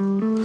Mm-hmm.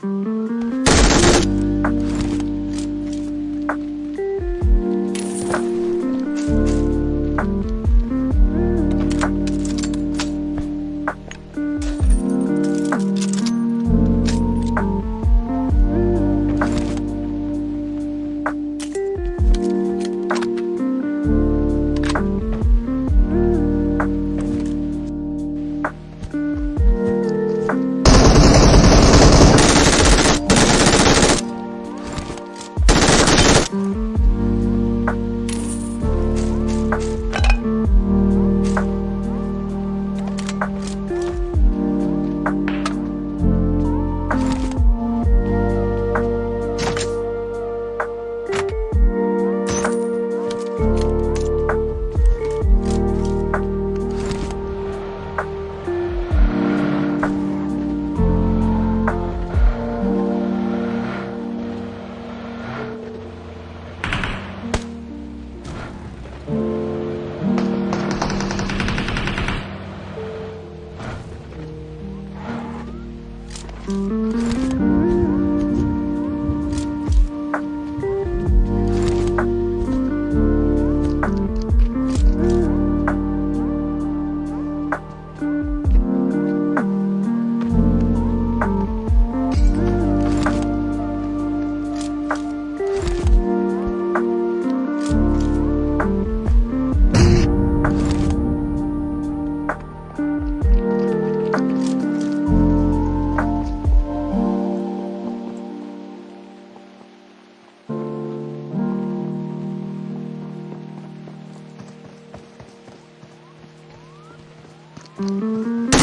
Mm-hmm. Música